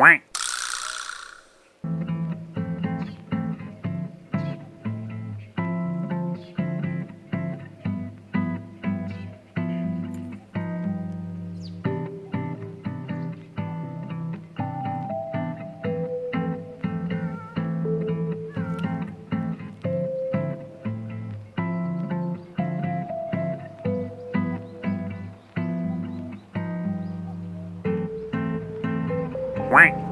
Quack. Quack.